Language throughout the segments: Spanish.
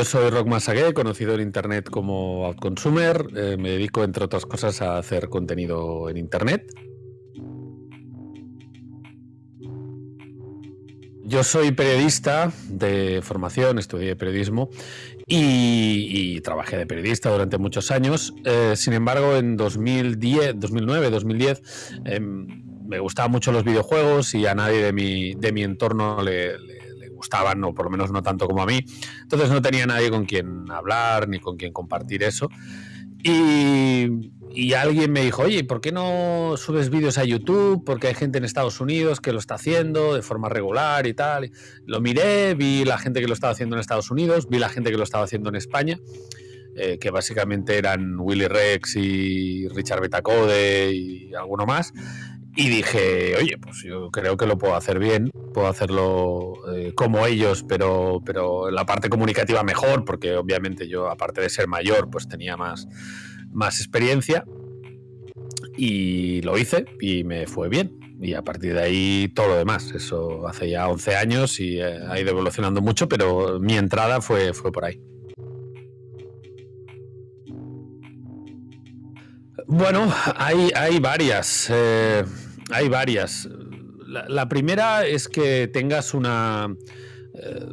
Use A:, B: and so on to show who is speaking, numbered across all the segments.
A: yo soy Rock Masagué, conocido en Internet como Outconsumer. Eh, me dedico, entre otras cosas, a hacer contenido en Internet. Yo soy periodista de formación, estudié periodismo y, trabajé de periodista durante muchos años. Eh, sin embargo, en 2010, 2009, 2010, me gustaban mucho los videojuegos y a nadie de mi, de mi entorno le gustaban, o por lo menos no tanto como a mí. Entonces no tenía nadie con quien hablar ni con quien compartir eso. Y, y, alguien me dijo, oye, ¿por qué no subes vídeos a YouTube? Porque hay gente en Estados Unidos que lo está haciendo de forma regular y tal. Lo miré, vi la gente que lo estaba haciendo en Estados Unidos, vi la gente que lo estaba haciendo en España, eh, que básicamente eran Willy Rex y Richard Betacode y alguno más. Y dije, oye, pues yo creo que lo puedo hacer bien, puedo hacerlo eh, como ellos, pero, pero la parte comunicativa mejor, porque obviamente yo, aparte de ser mayor, pues tenía más, más experiencia. Y lo hice y me fue bien. Y a partir de ahí todo lo demás. Eso hace ya 11 años y eh, ha ido evolucionando mucho, pero mi entrada fue, fue por ahí. Bueno, hay, hay varias. Eh, hay varias. La, primera es que tengas una. Eh,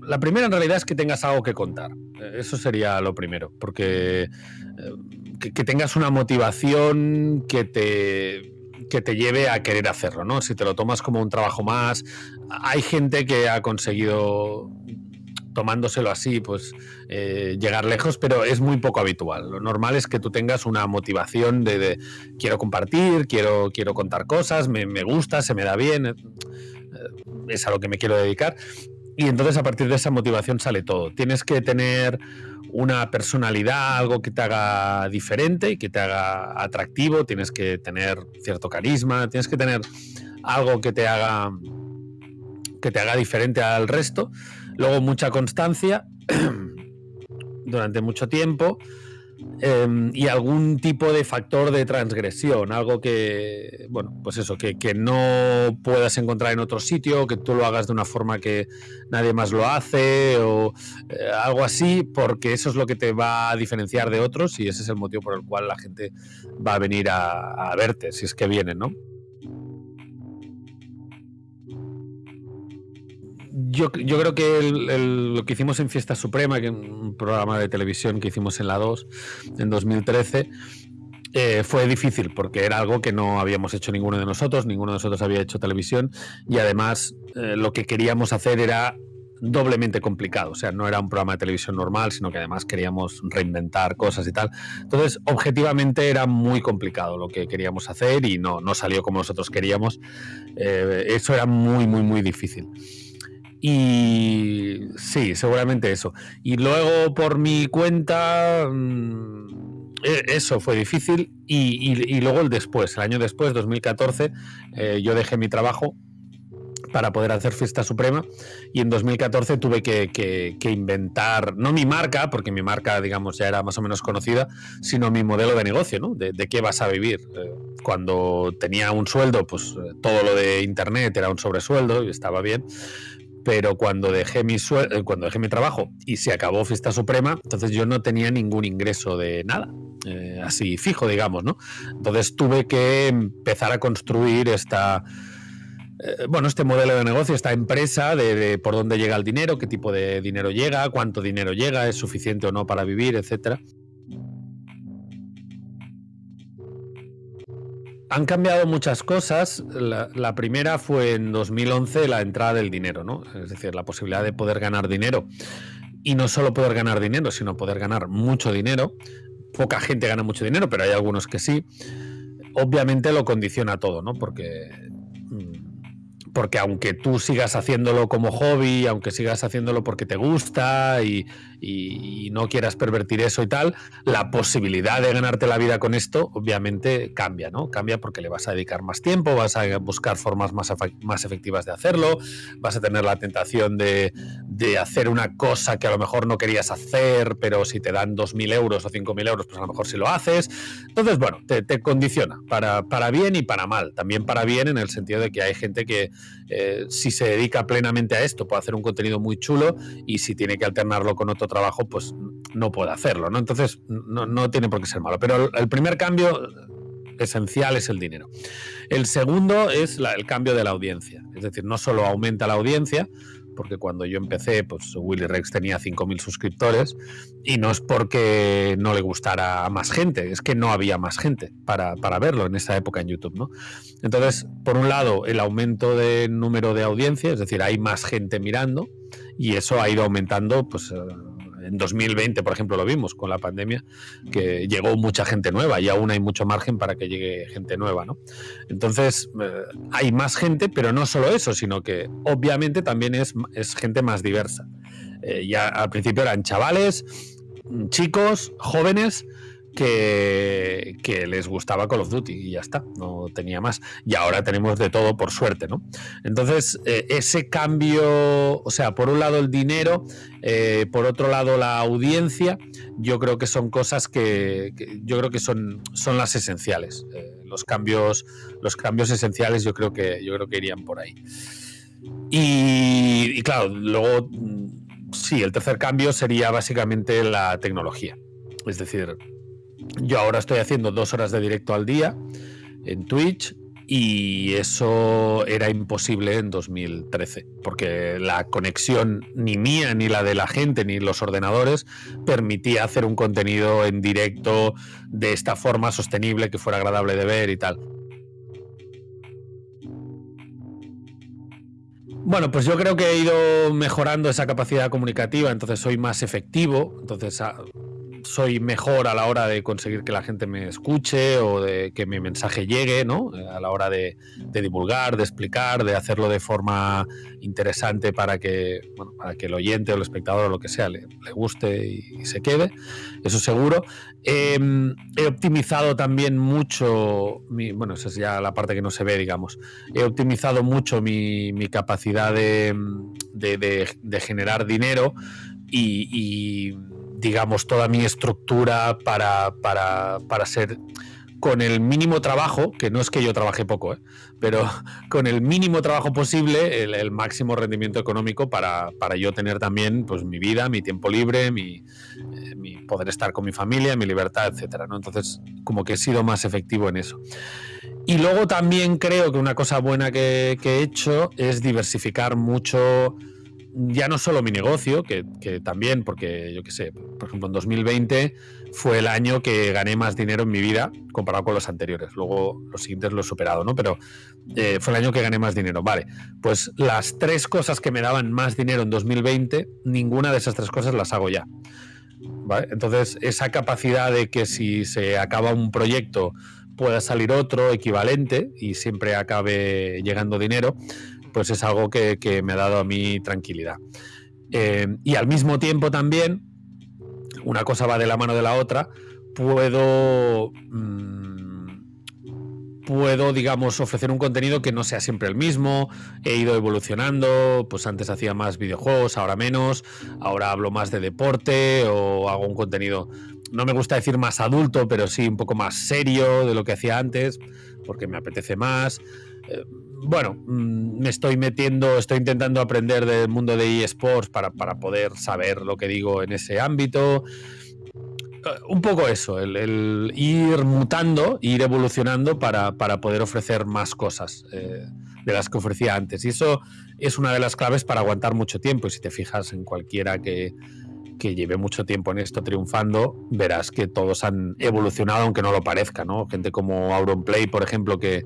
A: la primera en realidad es que tengas algo que contar. Eh, eso sería lo primero. Porque que, tengas una motivación que te que te lleve a querer hacerlo, ¿no? Si te lo tomas como un trabajo más, hay gente que ha conseguido tomándoselo así, pues eh, llegar lejos, pero es muy poco habitual. Lo normal es que tú tengas una motivación de, quiero compartir, quiero, quiero contar cosas, me, gusta, se me da bien, eh, es a lo que me quiero dedicar. Y entonces a partir de esa motivación sale todo. Tienes que tener una personalidad, algo que te haga diferente y que te haga atractivo, tienes que tener cierto carisma, tienes que tener algo que te haga que te haga diferente al resto Luego mucha constancia durante mucho tiempo em, y algún tipo de factor de transgresión, algo que, bueno, pues eso, que, no puedas encontrar en otro sitio, que tú lo hagas de una forma que nadie más lo hace o eh, algo así, porque eso es lo que te va a diferenciar de otros y ese es el motivo por el cual la gente va a venir a, a verte, si es que vienen, ¿no? Yo, creo que lo que hicimos en Fiesta Suprema, que un programa de televisión que hicimos en la 2 en 2013, eh, fue difícil porque era algo que no habíamos hecho ninguno de nosotros, ninguno de nosotros había hecho televisión y además eh, lo que queríamos hacer era doblemente complicado, o sea, no era un programa de televisión normal, sino que además queríamos reinventar cosas y tal. Entonces, objetivamente era muy complicado lo que queríamos hacer y no, no salió como nosotros queríamos. Eh, eso era muy, muy, muy difícil. Y sí, seguramente eso. Y luego por mi cuenta, mm, e, eso fue difícil. Y, luego el después, el año después, 2014, eh, yo dejé mi trabajo para poder hacer Fiesta Suprema y en 2014 tuve que, inventar, no mi marca, porque mi marca, digamos, ya era más o menos conocida, sino mi modelo de negocio, ¿no? De, qué vas a vivir. Eh, cuando tenía un sueldo, pues eh, todo lo de Internet era un sobresueldo y estaba bien, pero cuando dejé mi eh, cuando dejé mi trabajo y se acabó Fiesta Suprema, entonces yo no tenía ningún ingreso de nada, eh, así fijo, digamos, ¿no? Entonces tuve que empezar a construir esta eh, bueno, este modelo de negocio, esta empresa de, de, por dónde llega el dinero, qué tipo de dinero llega, cuánto dinero llega, es suficiente o no para vivir, etcétera. Han cambiado muchas cosas. La, primera fue en 2011 la entrada del dinero, ¿no? Es decir, la posibilidad de poder ganar dinero. Y no solo poder ganar dinero, sino poder ganar mucho dinero. Poca gente gana mucho dinero, pero hay algunos que sí. Obviamente lo condiciona todo, ¿no? Porque porque aunque tú sigas haciéndolo como hobby, aunque sigas haciéndolo porque te gusta y, no quieras pervertir eso y tal, la posibilidad de ganarte la vida con esto obviamente cambia, ¿no? Cambia porque le vas a dedicar más tiempo, vas a buscar formas más, más efectivas de hacerlo, vas a tener la tentación de, de hacer una cosa que a lo mejor no querías hacer, pero si te dan 2.000 euros o 5.000 euros, pues a lo mejor sí lo haces. Entonces, bueno, te, condiciona para, para, bien y para mal. También para bien en el sentido de que hay gente que eh, si se dedica plenamente a esto puede hacer un contenido muy chulo y si tiene que alternarlo con otro trabajo, pues no puede hacerlo, ¿no? Entonces, no, no tiene por qué ser malo. Pero el primer cambio esencial es el dinero. El segundo es el cambio de la audiencia. Es decir, no solo aumenta la audiencia, porque cuando yo empecé, pues Willy Rex tenía 5.000 suscriptores y no es porque no le gustara a más gente, es que no había más gente para, para, verlo en esa época en YouTube, ¿no? Entonces, por un lado, el aumento de número de audiencia, es decir, hay más gente mirando y eso ha ido aumentando, pues... En 2020, por ejemplo, lo vimos con la pandemia, que llegó mucha gente nueva y aún hay mucho margen para que llegue gente nueva, ¿no? Entonces, eh, hay más gente, pero no solo eso, sino que obviamente también es, es gente más diversa. Eh, ya al principio eran chavales, chicos, jóvenes, que, les gustaba Call of Duty y ya está, no tenía más. Y ahora tenemos de todo por suerte, ¿no? Entonces, eh, ese cambio, o sea, por un lado el dinero, eh, por otro lado la audiencia, yo creo que son cosas que, yo creo que son, son las esenciales. Eh, los cambios, los cambios esenciales yo creo que yo creo que irían por ahí. Y, y claro, luego mm, sí, el tercer cambio sería básicamente la tecnología. Es decir, yo ahora estoy haciendo dos horas de directo al día en Twitch y eso era imposible en 2013, porque la conexión ni mía, ni la de la gente, ni los ordenadores permitía hacer un contenido en directo de esta forma sostenible, que fuera agradable de ver y tal. Bueno, pues yo creo que he ido mejorando esa capacidad comunicativa, entonces soy más efectivo, entonces ah, soy mejor a la hora de conseguir que la gente me escuche o de que mi mensaje llegue, ¿no? A la hora de, divulgar, de explicar, de hacerlo de forma interesante para que, para que el oyente o el espectador o lo que sea le, guste y, se quede, eso seguro. Em, he optimizado también mucho, bueno, esa es ya la parte que no se ve, digamos, he optimizado mucho mi, capacidad de, generar dinero y digamos, toda mi estructura para, para, para ser con el mínimo trabajo, que no es que yo trabaje poco, ¿eh? pero con el mínimo trabajo posible, el, máximo rendimiento económico para, para, yo tener también pues, mi vida, mi tiempo libre, mi, eh, poder estar con mi familia, mi libertad, etcétera. ¿no? Entonces, como que he sido más efectivo en eso. Y luego también creo que una cosa buena que he hecho es diversificar mucho ya no solo mi negocio, que, también, porque yo qué sé, por ejemplo, en 2020 fue el año que gané más dinero en mi vida comparado con los anteriores. Luego los siguientes los he superado, ¿no? Pero eh, fue el año que gané más dinero. Vale, pues las tres cosas que me daban más dinero en 2020, ninguna de esas tres cosas las hago ya. ¿Vale? Entonces, esa capacidad de que si se acaba un proyecto pueda salir otro equivalente y siempre acabe llegando dinero, pues es algo que, me ha dado a mí tranquilidad. Eh, y al mismo tiempo también, una cosa va de la mano de la otra, puedo... Mm, puedo, digamos, ofrecer un contenido que no sea siempre el mismo. He ido evolucionando, pues antes hacía más videojuegos, ahora menos. Ahora hablo más de deporte o hago un contenido, no me gusta decir más adulto, pero sí un poco más serio de lo que hacía antes, porque me apetece más. Eh, bueno, mm, me estoy metiendo, estoy intentando aprender del mundo de eSports para, para poder saber lo que digo en ese ámbito. Eh, un poco eso, el, ir mutando, ir evolucionando para, para poder ofrecer más cosas eh, de las que ofrecía antes. Y eso es una de las claves para aguantar mucho tiempo. Y si te fijas en cualquiera que, que lleve mucho tiempo en esto triunfando, verás que todos han evolucionado, aunque no lo parezca, ¿no? Gente como Auronplay, por ejemplo, que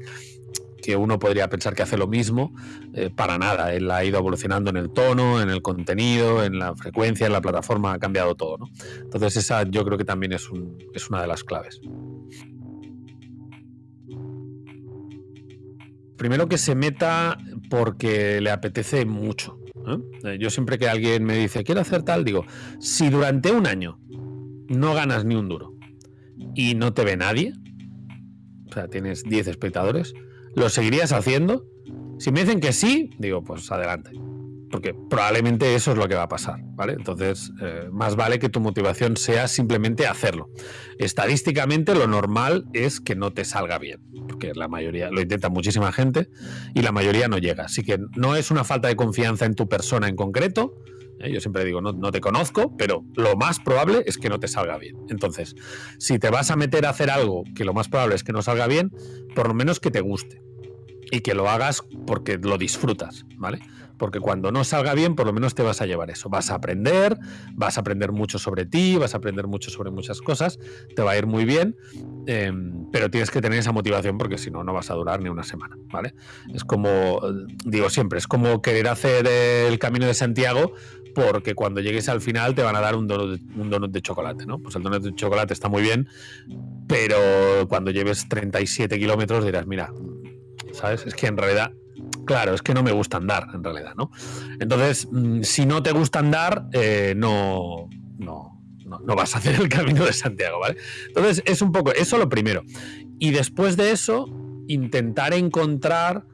A: que uno podría pensar que hace lo mismo, eh, para nada. Él ha ido evolucionando en el tono, en el contenido, en la frecuencia, en la plataforma, ha cambiado todo. ¿no? Entonces esa yo creo que también es, es una de las claves. Primero que se meta porque le apetece mucho. Eh, yo siempre que alguien me dice, quiero hacer tal, digo, si durante un año no ganas ni un duro y no te ve nadie, o sea, tienes 10 espectadores, ¿Lo seguirías haciendo? Si me dicen que sí, digo, pues adelante. porque probablemente eso es lo que va a pasar, ¿vale? Entonces, eh, más vale que tu motivación sea simplemente hacerlo. Estadísticamente, lo normal es que no te salga bien, porque la mayoría lo intenta muchísima gente y la mayoría no llega. Así que no es una falta de confianza en tu persona en concreto. ¿eh? Yo siempre digo, no, no te conozco, pero lo más probable es que no te salga bien. Entonces, si te vas a meter a hacer algo que lo más probable es que no salga bien, por lo menos que te guste y que lo hagas porque lo disfrutas, ¿vale? Porque cuando no salga bien, por lo menos te vas a llevar eso. Vas a aprender, vas a aprender mucho sobre ti, vas a aprender mucho sobre muchas cosas, te va a ir muy bien, em, pero tienes que tener esa motivación porque si no, no vas a durar ni una semana, ¿vale? Es como, digo siempre, es como querer hacer el camino de Santiago porque cuando llegues al final te van a dar un donut, un donut de chocolate, ¿no? Pues el donut de chocolate está muy bien, pero cuando lleves 37 kilómetros dirás, mira, ¿sabes? Es que en realidad, claro, es que no me gusta andar, en realidad, ¿no? Entonces, mm, si no te gusta andar, eh, no, no, no, vas a hacer el camino de Santiago, ¿vale? Entonces, es un poco, eso lo primero. Y después de eso, intentar encontrar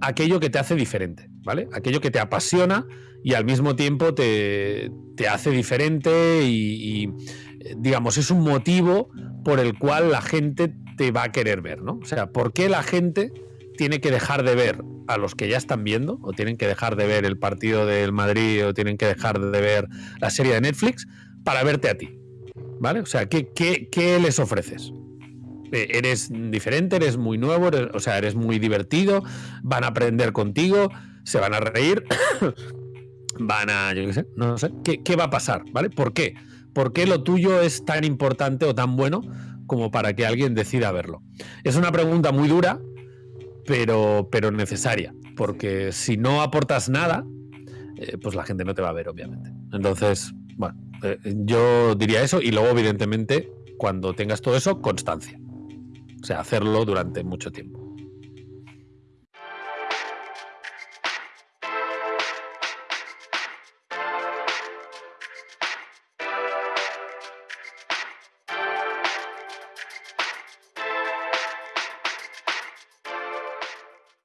A: aquello que te hace diferente, ¿vale? Aquello que te apasiona y al mismo tiempo te, te hace diferente y, y, digamos, es un motivo por el cual la gente va a querer ver, ¿no? O sea, ¿por qué la gente tiene que dejar de ver a los que ya están viendo, o tienen que dejar de ver el partido del Madrid, o tienen que dejar de ver la serie de Netflix para verte a ti? ¿Vale? O sea, ¿qué, qué, les ofreces? Eh, ¿Eres diferente? ¿Eres muy nuevo? o sea, ¿eres muy divertido? ¿Van a aprender contigo? ¿Se van a reír? ¿Van a, yo qué sé, no sé? ¿Qué, ¿Qué va a pasar? ¿Vale? ¿Por qué? ¿Por qué lo tuyo es tan importante o tan bueno como para que alguien decida verlo? Es una pregunta muy dura, pero, pero necesaria, porque si no aportas nada, eh, pues la gente no te va a ver, obviamente. Entonces, bueno, eh, yo diría eso y luego, evidentemente, cuando tengas todo eso, constancia. O sea, hacerlo durante mucho tiempo.